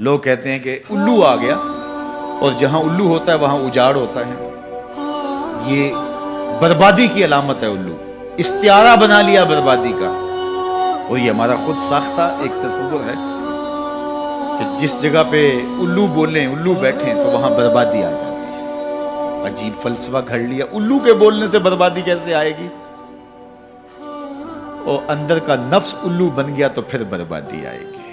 लोग कहते हैं कि उल्लू आ गया और जहाँ उल्लू होता है, वहाँ उजाड़ होता है। ये बर्बादी की अलामत है उल्लू। इस्तारा बना लिया बर्बादी का। और ये हमारा खुद साख्ता एक तस्वुर है कि जिस जगह पे उल्लू बोले, उल्लू बैठे तो वहाँ बर्बादी आ जाती है। अजीब फलसफा घड़ लिया। उल्लू के बोलने से बर्बादी कैसे आएगी? और अंदर का नफ्स उल्लू बन गया तो फिर बर्बादी आएगी।